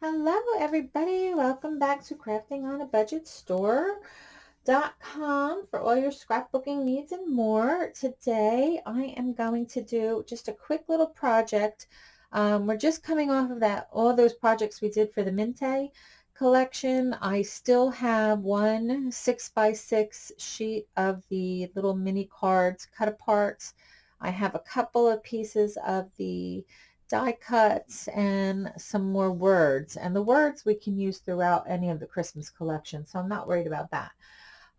Hello everybody, welcome back to Crafting on a Budget Store.com for all your scrapbooking needs and more. Today I am going to do just a quick little project. Um, we're just coming off of that, all those projects we did for the Minte collection. I still have one six by six sheet of the little mini cards cut apart. I have a couple of pieces of the die cuts and some more words. And the words we can use throughout any of the Christmas collection, so I'm not worried about that.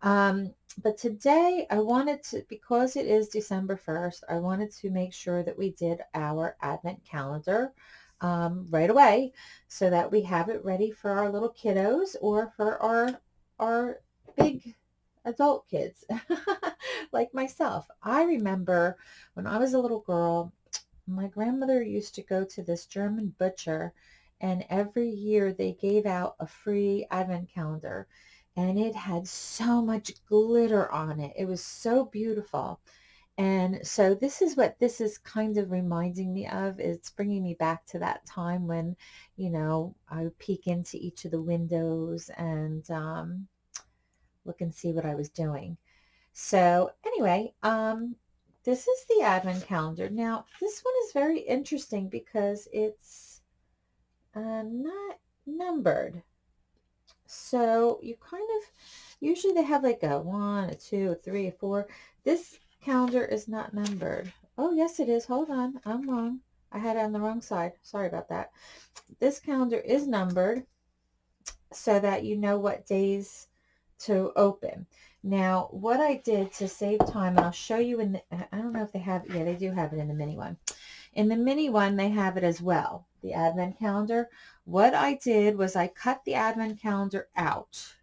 Um, but today I wanted to, because it is December 1st, I wanted to make sure that we did our Advent calendar um, right away so that we have it ready for our little kiddos or for our, our big adult kids like myself. I remember when I was a little girl, my grandmother used to go to this German butcher and every year they gave out a free advent calendar and it had so much glitter on it. It was so beautiful. And so this is what this is kind of reminding me of. It's bringing me back to that time when, you know, I would peek into each of the windows and um, look and see what I was doing. So anyway, um, this is the advent calendar. Now, this one is very interesting because it's uh, not numbered. So you kind of, usually they have like a one, a two, a three, a four. This calendar is not numbered. Oh, yes, it is. Hold on. I'm wrong. I had it on the wrong side. Sorry about that. This calendar is numbered so that you know what days to open. Now, what I did to save time, and I'll show you in the, I don't know if they have, yeah, they do have it in the mini one. In the mini one, they have it as well, the advent calendar. What I did was I cut the advent calendar out,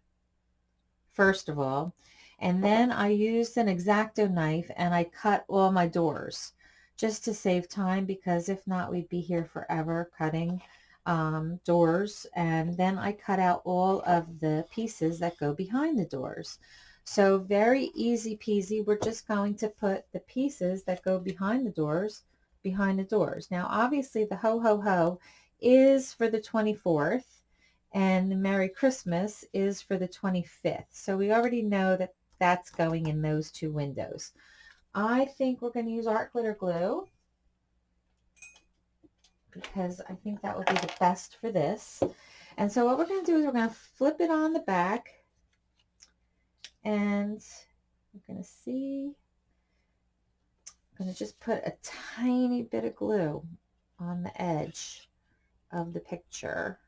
first of all, and then I used an X-Acto knife and I cut all my doors just to save time because if not, we'd be here forever cutting um, doors. And then I cut out all of the pieces that go behind the doors. So very easy peasy. We're just going to put the pieces that go behind the doors behind the doors. Now, obviously, the ho ho ho is for the 24th and the Merry Christmas is for the 25th. So we already know that that's going in those two windows. I think we're going to use art glitter glue because I think that would be the best for this. And so what we're going to do is we're going to flip it on the back and I'm going to see, I'm going to just put a tiny bit of glue on the edge of the picture.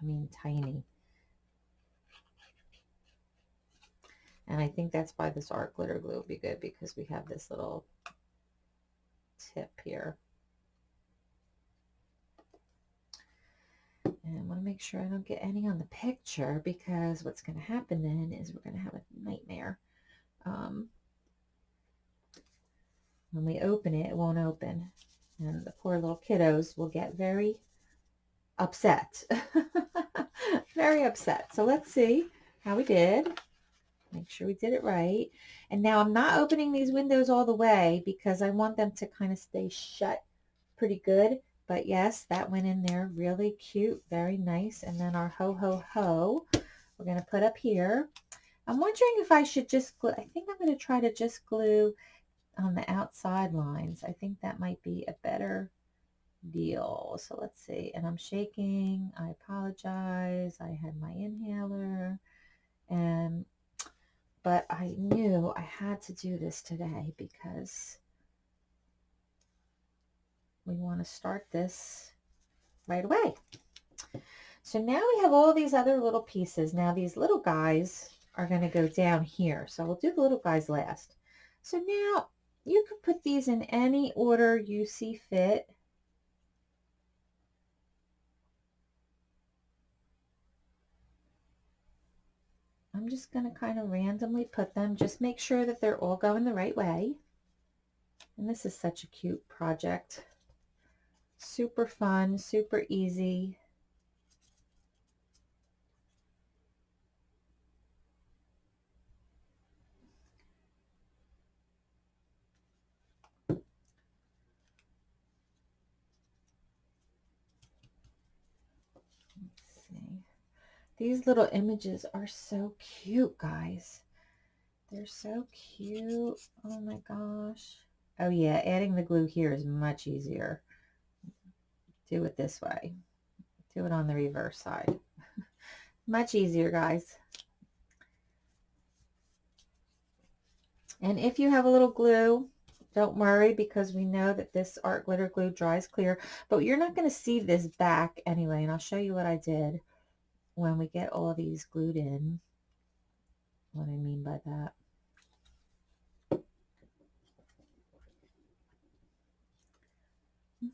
I mean tiny. And I think that's why this art glitter glue would be good because we have this little tip here. And I want to make sure I don't get any on the picture because what's going to happen then is we're going to have a nightmare. Um, when we open it, it won't open. And the poor little kiddos will get very upset. very upset. So let's see how we did. Make sure we did it right. And now I'm not opening these windows all the way because I want them to kind of stay shut pretty good. But yes, that went in there really cute, very nice. And then our ho ho ho, we're going to put up here. I'm wondering if I should just glue, I think I'm going to try to just glue on the outside lines. I think that might be a better deal. So let's see. And I'm shaking. I apologize. I had my inhaler. And, but I knew I had to do this today because we want to start this right away. So now we have all these other little pieces. Now these little guys are going to go down here. So we'll do the little guys last. So now you can put these in any order you see fit. I'm just going to kind of randomly put them. Just make sure that they're all going the right way. And this is such a cute project. Super fun, super easy. See, these little images are so cute, guys. They're so cute. Oh my gosh. Oh yeah, adding the glue here is much easier. Do it this way. Do it on the reverse side. much easier, guys. And if you have a little glue, don't worry because we know that this art glitter glue dries clear, but you're not going to see this back anyway. And I'll show you what I did when we get all these glued in. What I mean by that.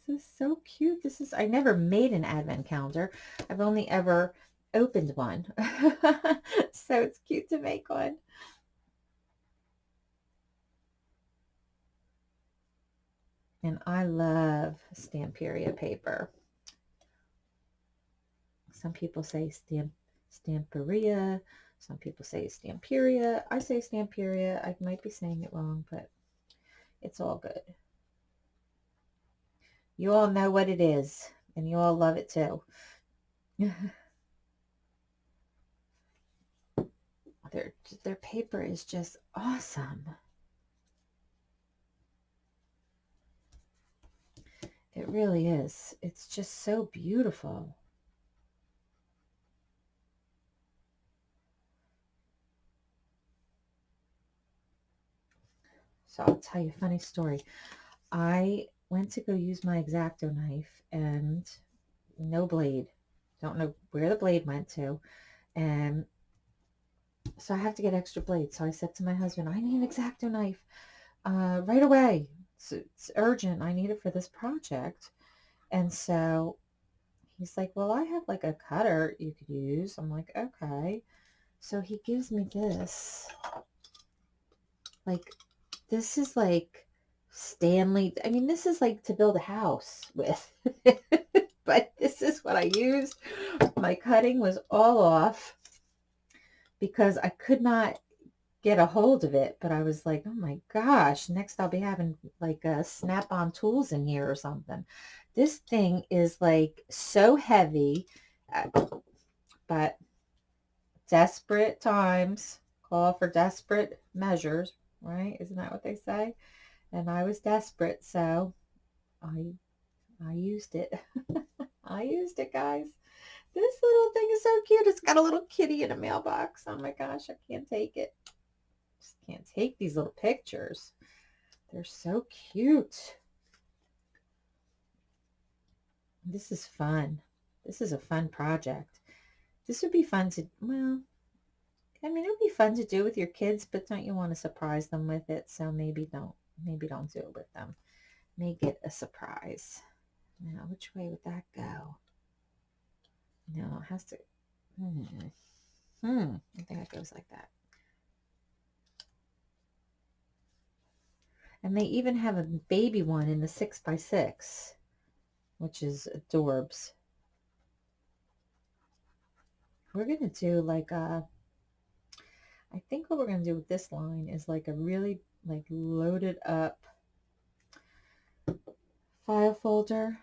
This is so cute. This is, I never made an advent calendar. I've only ever opened one. so it's cute to make one. And I love Stamperia paper. Some people say stamp, Stamperia. Some people say Stamperia. I say Stamperia. I might be saying it wrong, but it's all good. You all know what it is, and you all love it too. their, their paper is just awesome. It really is. It's just so beautiful. So I'll tell you a funny story. I went to go use my X-Acto knife and no blade. Don't know where the blade went to. And so I have to get extra blades. So I said to my husband, I need an X-Acto knife uh, right away it's, it's urgent. I need it for this project. And so he's like, well, I have like a cutter you could use. I'm like, okay. So he gives me this. Like, this is like Stanley. I mean, this is like to build a house with. but this is what I used. My cutting was all off because I could not get a hold of it, but I was like, oh my gosh, next I'll be having like a snap-on tools in here or something. This thing is like so heavy, uh, but desperate times call for desperate measures, right? Isn't that what they say? And I was desperate, so I I used it. I used it, guys. This little thing is so cute. It's got a little kitty in a mailbox. Oh my gosh, I can't take it Just can't take these little pictures. They're so cute. This is fun. This is a fun project. This would be fun to, well, I mean, it would be fun to do with your kids, but don't you want to surprise them with it? So maybe don't, maybe don't do it with them. Make it a surprise. Now, which way would that go? No, it has to, hmm, hmm, I think it goes like that. And they even have a baby one in the 6 by 6 which is adorbs. We're going to do like a, I think what we're going to do with this line is like a really like loaded up file folder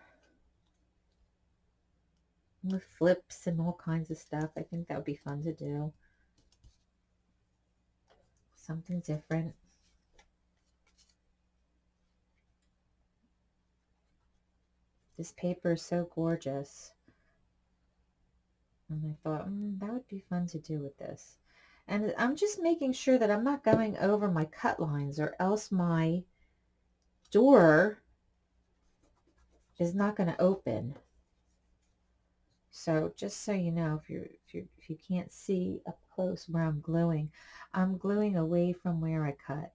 with flips and all kinds of stuff. I think that would be fun to do. Something different. This paper is so gorgeous. And I thought, mm, that would be fun to do with this. And I'm just making sure that I'm not going over my cut lines or else my door is not going to open. So just so you know, if you if you if you can't see up close where I'm gluing, I'm gluing away from where I cut.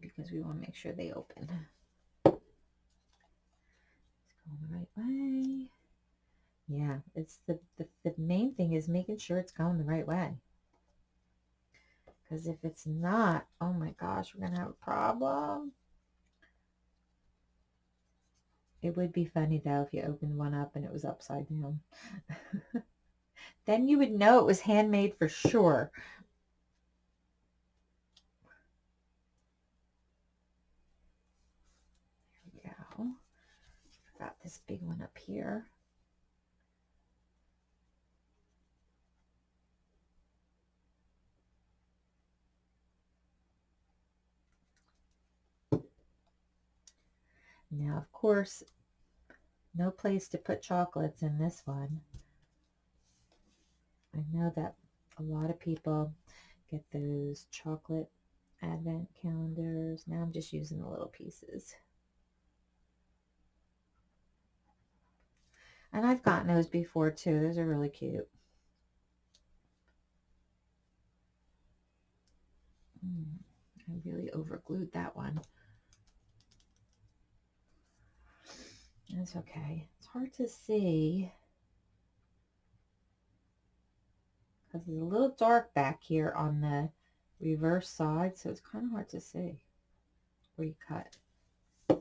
because we want to make sure they open. It's going the right way. Yeah, it's the, the, the main thing is making sure it's going the right way. Because if it's not, oh my gosh, we're going to have a problem. It would be funny though if you opened one up and it was upside down. then you would know it was handmade for sure. Here we go. Got this big one up here. Now, of course, no place to put chocolates in this one. I know that a lot of people get those chocolate advent calendars. Now I'm just using the little pieces. And I've gotten those before too. Those are really cute. Mm, I really overglued that one. That's okay. It's hard to see because it's a little dark back here on the reverse side, so it's kind of hard to see where you cut. These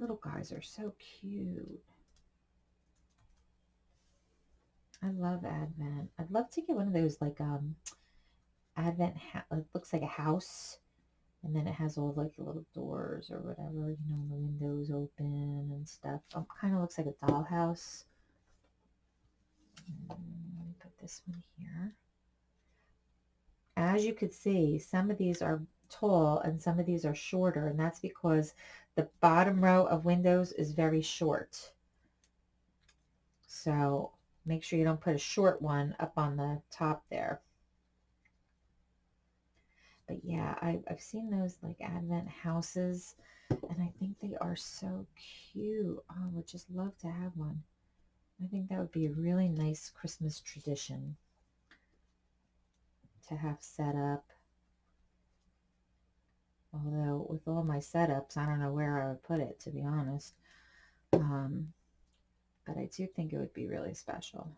little guys are so cute. I love Advent. I'd love to get one of those like um Advent, it looks like a house and then it has all like the little doors or whatever, you know, the windows open and stuff. Um, oh, kind of looks like a dollhouse. let me put this one here. As you could see, some of these are tall and some of these are shorter, and that's because the bottom row of windows is very short. So make sure you don't put a short one up on the top there. But yeah, I, I've seen those like Advent houses and I think they are so cute. Oh, I would just love to have one. I think that would be a really nice Christmas tradition to have set up. Although with all my setups, I don't know where I would put it, to be honest. Um, but I do think it would be really special.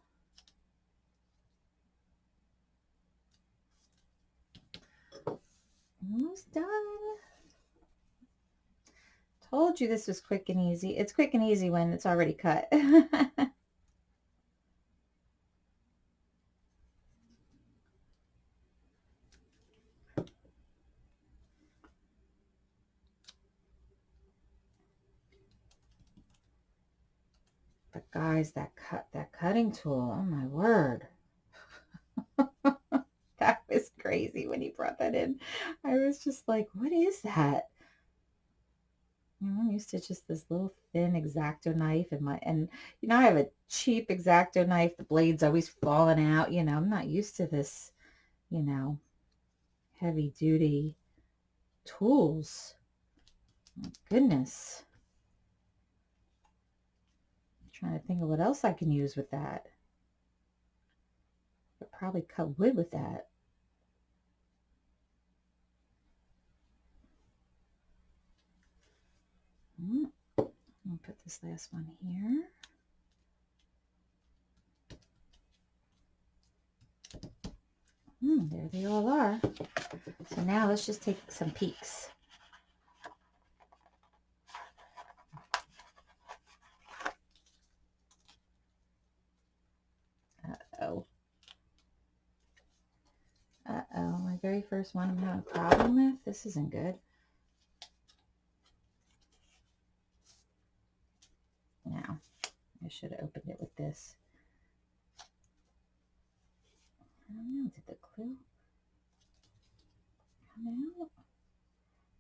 Almost done. Told you this was quick and easy. It's quick and easy when it's already cut. guys, that cut, that cutting tool, oh my word. crazy when he brought that in. I was just like, what is that? You know, I'm used to just this little thin X-Acto knife and my, and you know, I have a cheap X-Acto knife. The blade's always falling out. You know, I'm not used to this, you know, heavy duty tools. My goodness. I'm trying to think of what else I can use with that. I'd probably cut wood with that. I'll put this last one here. Hmm, there they all are. So now let's just take some peeks. Uh-oh. Uh-oh, my very first one I'm having a problem with. This isn't good. Should have opened it with this. I don't know, did the glue come out?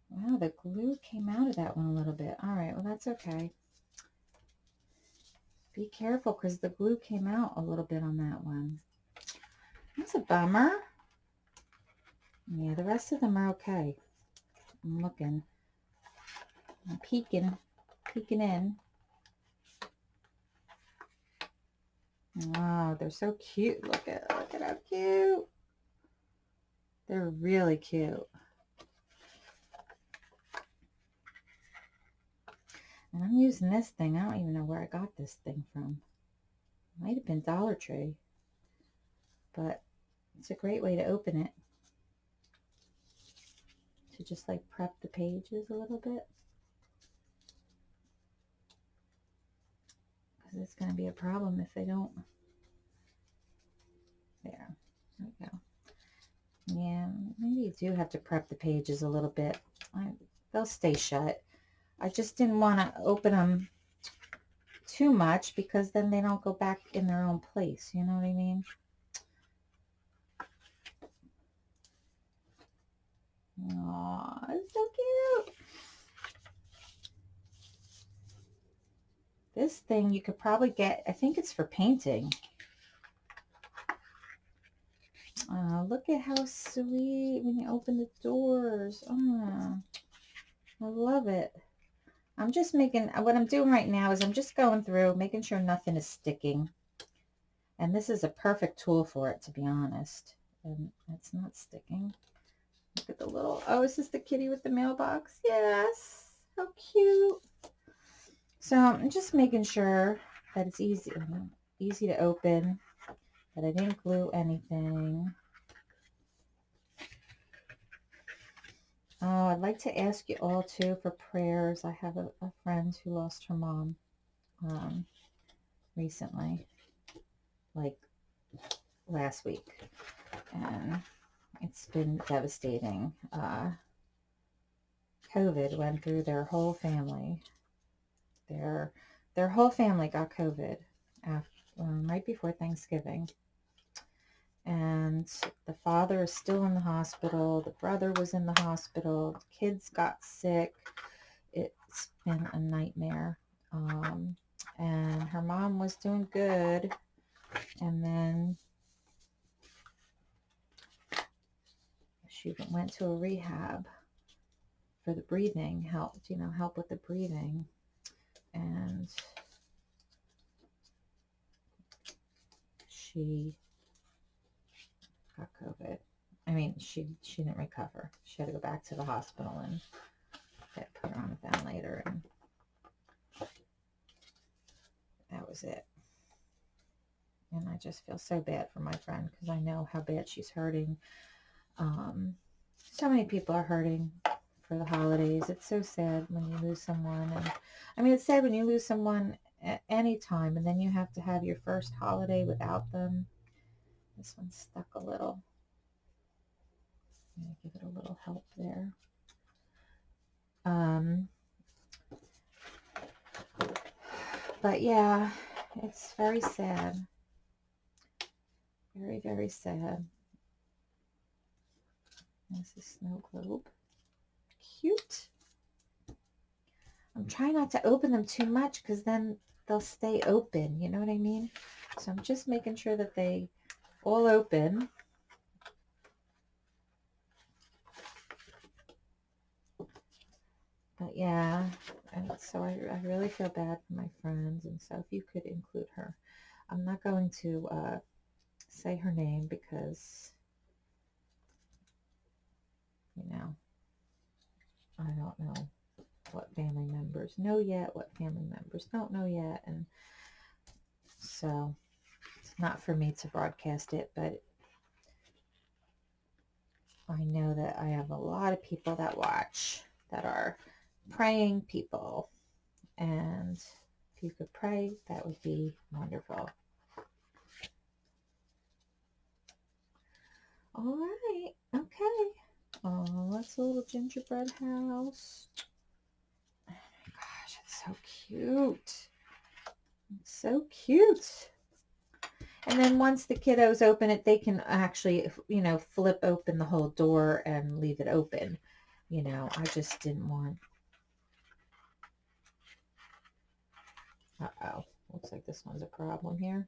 Wow, the glue came out of that one a little bit. All right, well, that's okay. Be careful because the glue came out a little bit on that one. That's a bummer. Yeah, the rest of them are okay. I'm looking. I'm peeking, peeking in. Wow, they're so cute. Look at look at how cute. They're really cute. And I'm using this thing. I don't even know where I got this thing from. Might have been Dollar Tree. But it's a great way to open it. To just like prep the pages a little bit. Because it's going to be a problem if they don't. There, there we go. Yeah, maybe you do have to prep the pages a little bit. I they'll stay shut. I just didn't want to open them too much because then they don't go back in their own place. You know what I mean? Aw, it's so cute. This thing you could probably get, I think it's for painting. Uh, look at how sweet when you open the doors. Oh, I love it. I'm just making, what I'm doing right now is I'm just going through, making sure nothing is sticking. And this is a perfect tool for it, to be honest. And it's not sticking. Look at the little, oh, is this the kitty with the mailbox? Yes. How cute. So I'm just making sure that it's easy, easy to open, that I didn't glue anything. Oh, I'd like to ask you all too for prayers. I have a, a friend who lost her mom um, recently, like last week, and it's been devastating. Uh, COVID went through their whole family. Their their whole family got COVID after, um, right before Thanksgiving and the father is still in the hospital. The brother was in the hospital. The kids got sick. It's been a nightmare. Um, and her mom was doing good. And then she went to a rehab for the breathing, help, you know, help with the breathing. And she got COVID. I mean, she she didn't recover. She had to go back to the hospital and get put on a ventilator, and that was it. And I just feel so bad for my friend because I know how bad she's hurting. Um, so many people are hurting for the holidays. It's so sad when you lose someone. And I mean, it's sad when you lose someone at any time and then you have to have your first holiday without them. This one's stuck a little. I'm going to give it a little help there. Um, but yeah, it's very sad. Very, very sad. There's the snow globe. Cute. I'm trying not to open them too much because then they'll stay open. You know what I mean? So I'm just making sure that they all open. But yeah, and so I, I really feel bad for my friends, and so if you could include her. I'm not going to uh, say her name because, you know, I don't know what family members know yet, what family members don't know yet, and so it's not for me to broadcast it, but I know that I have a lot of people that watch that are praying people. And if you could pray, that would be wonderful. All right. Okay. Oh, that's a little gingerbread house. Oh my gosh, it's so cute. It's so cute. And then once the kiddos open it, they can actually, you know, flip open the whole door and leave it open. You know, I just didn't want... Uh-oh. Looks like this one's a problem here.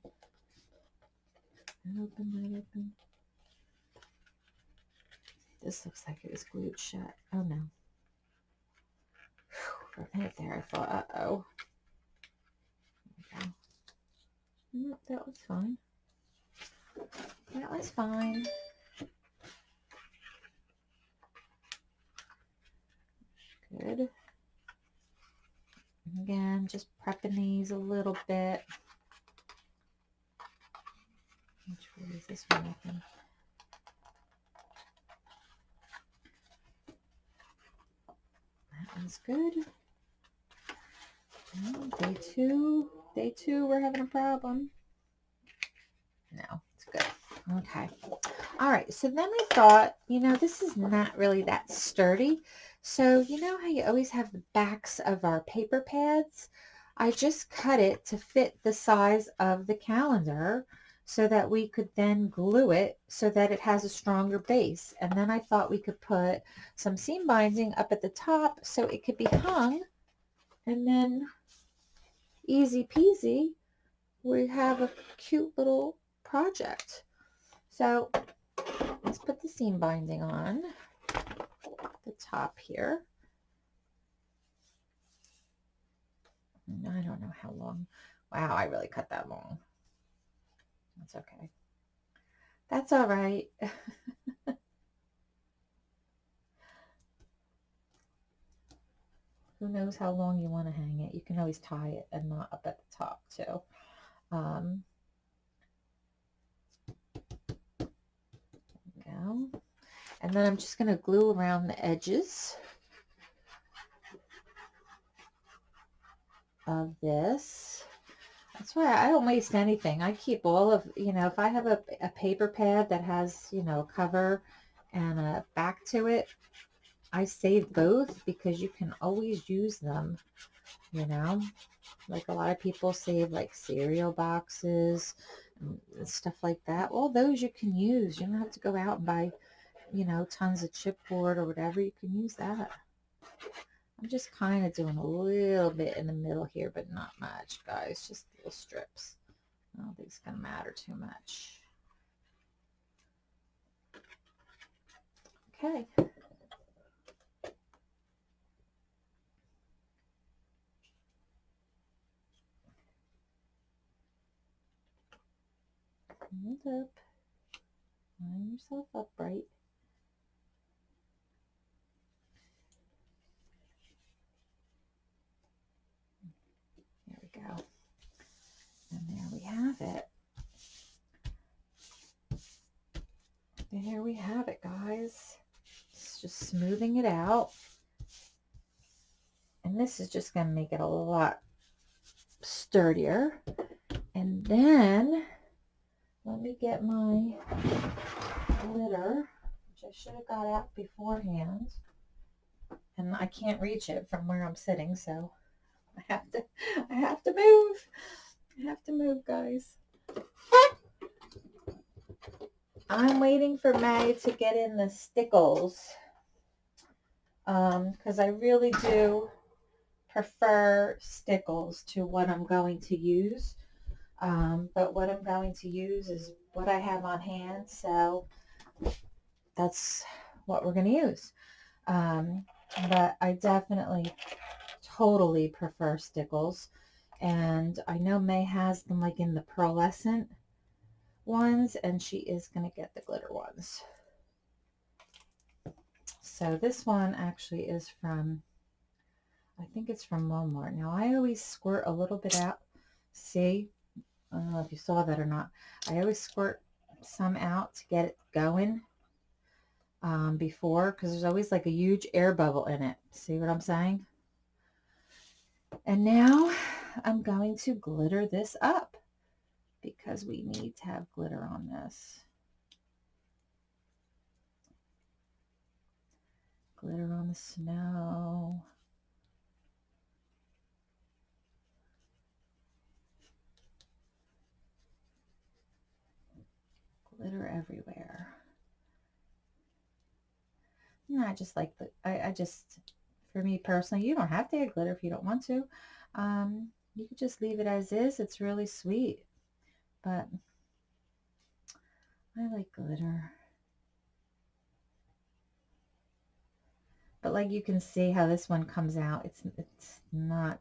Open, that open. This looks like it was glued shut. Oh, no. Whew, for a minute there, I thought, uh-oh. Nope, mm, that was fine. That was fine. Good. Again, just prepping these a little bit. Which way is this one open? One's good. Day two. Day two, we're having a problem. No, it's good. Okay. All right, so then I thought, you know, this is not really that sturdy. So you know how you always have the backs of our paper pads? I just cut it to fit the size of the calendar so that we could then glue it so that it has a stronger base. And then I thought we could put some seam binding up at the top so it could be hung and then easy peasy, we have a cute little project. So let's put the seam binding on the top here. I don't know how long. Wow, I really cut that long. That's okay. That's all right. Who knows how long you want to hang it. You can always tie it and not up at the top too. Um, go. And then I'm just going to glue around the edges of this. That's why I don't waste anything. I keep all of, you know, if I have a, a paper pad that has, you know, a cover and a back to it, I save both because you can always use them, you know. Like a lot of people save like cereal boxes and stuff like that. All those you can use. You don't have to go out and buy, you know, tons of chipboard or whatever. You can use that. I'm just kind of doing a little bit in the middle here, but not much, guys. Just little strips. I don't think it's going to matter too much. Okay. Hold up. Line yourself upright. go. And there we have it. There we have it, guys. It's just smoothing it out. And this is just going to make it a lot sturdier. And then, let me get my glitter, which I should have got out beforehand. And I can't reach it from where I'm sitting, so I have to, I have to move. I have to move, guys. I'm waiting for May to get in the stickles because um, I really do prefer stickles to what I'm going to use. Um, but what I'm going to use is what I have on hand, so that's what we're going to use. Um, but I definitely totally prefer stickles. And I know May has them like in the pearlescent ones, and she is going to get the glitter ones. So this one actually is from, I think it's from Walmart. Now I always squirt a little bit out. See, I don't know if you saw that or not. I always squirt some out to get it going um, before because there's always like a huge air bubble in it. See what I'm saying? And now I'm going to glitter this up because we need to have glitter on this. Glitter on the snow. Glitter everywhere. And I just like the, I, I just for me personally. You don't have to add glitter if you don't want to. Um, you could just leave it as is. It's really sweet. But I like glitter. But like you can see how this one comes out. It's it's not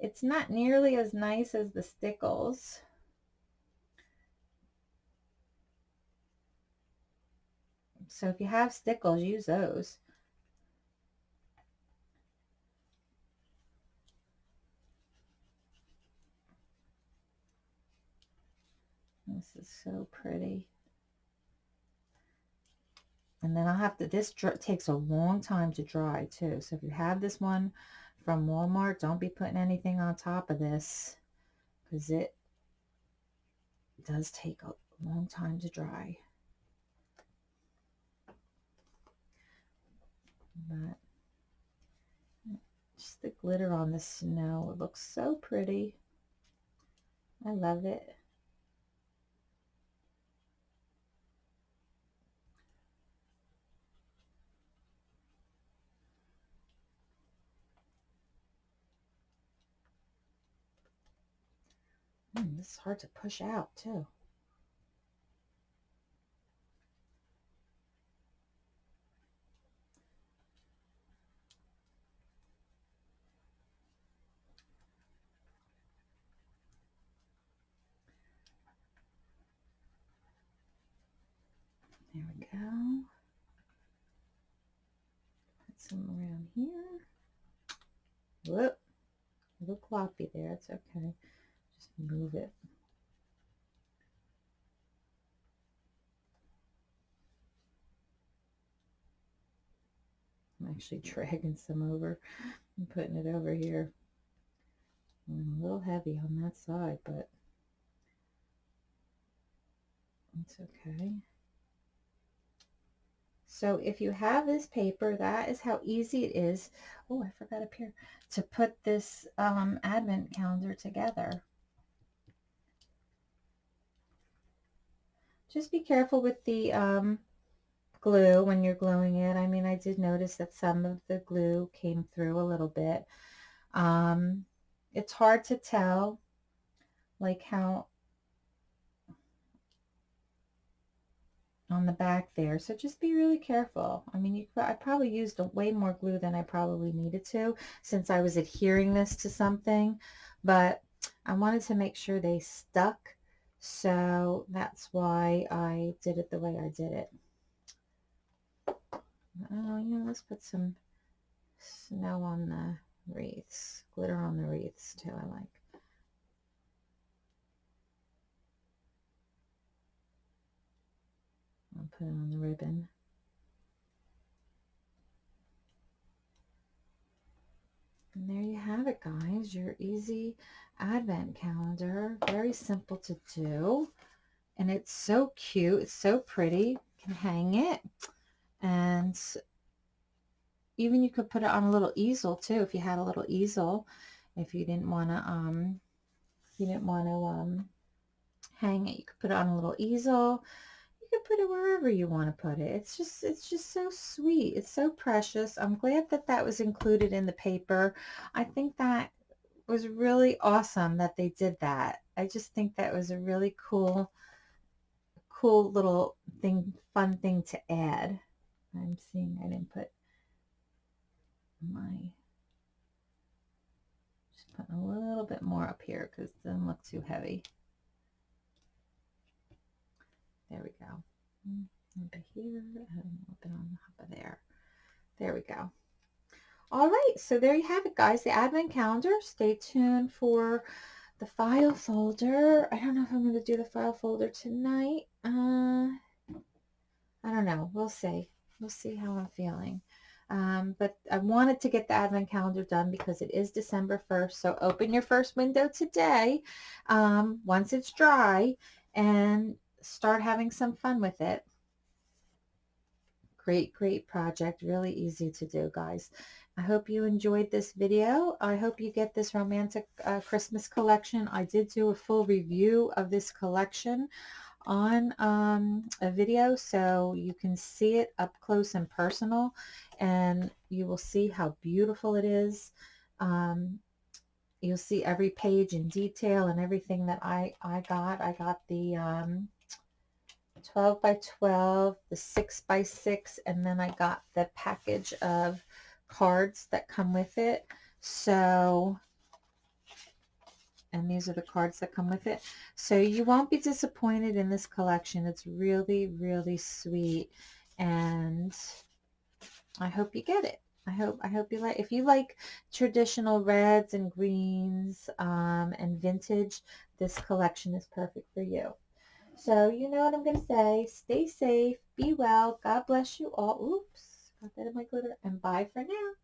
it's not nearly as nice as the stickles. So if you have stickles, use those. This is so pretty. And then I'll have to, this takes a long time to dry too. So if you have this one from Walmart, don't be putting anything on top of this because it does take a long time to dry. But just the glitter on the snow, it looks so pretty. I love it. Mm, this is hard to push out too. There we go. Put some around here. Whoop. A little floppy there. It's okay. Just move it. I'm actually dragging some over and putting it over here. I'm a little heavy on that side, but it's okay. So if you have this paper, that is how easy it is. Oh, I forgot up here to put this um, advent calendar together. Just be careful with the um, glue when you're gluing it. I mean, I did notice that some of the glue came through a little bit. Um, it's hard to tell like how on the back there. So just be really careful. I mean, you, I probably used way more glue than I probably needed to since I was adhering this to something, but I wanted to make sure they stuck. So that's why I did it the way I did it. Oh, know, let's put some snow on the wreaths, glitter on the wreaths too, I like. I'll put it on the ribbon. And there you have it, guys. Your easy advent calendar. Very simple to do. And it's so cute. It's so pretty. You can hang it. And even you could put it on a little easel too if you had a little easel. If you didn't want to, um, you didn't want to um, hang it, you could put it on a little easel can put it wherever you want to put it. It's just, it's just so sweet. It's so precious. I'm glad that that was included in the paper. I think that was really awesome that they did that. I just think that was a really cool, cool little thing, fun thing to add. I'm seeing I didn't put my, just putting a little bit more up here because it doesn't look too heavy. There we go. Over here and a little bit on top of there. There we go. All right, so there you have it, guys. The advent calendar. Stay tuned for the file folder. I don't know if I'm going to do the file folder tonight. Uh, I don't know. We'll see. We'll see how I'm feeling. Um, but I wanted to get the advent calendar done because it is December 1st. So open your first window today um, once it's dry and start having some fun with it. Great, great project. Really easy to do, guys. I hope you enjoyed this video. I hope you get this romantic uh, Christmas collection. I did do a full review of this collection on um, a video so you can see it up close and personal and you will see how beautiful it is. Um, you'll see every page in detail and everything that I, I got. I got the um, 12 by 12, the 6 by 6, and then I got the package of cards that come with it. So, and these are the cards that come with it. So you won't be disappointed in this collection. It's really, really sweet. And I hope you get it. I hope I hope you like if you like traditional reds and greens um, and vintage this collection is perfect for you. So you know what I'm going to say. Stay safe. Be well. God bless you all. Oops. Got that in my glitter. And bye for now.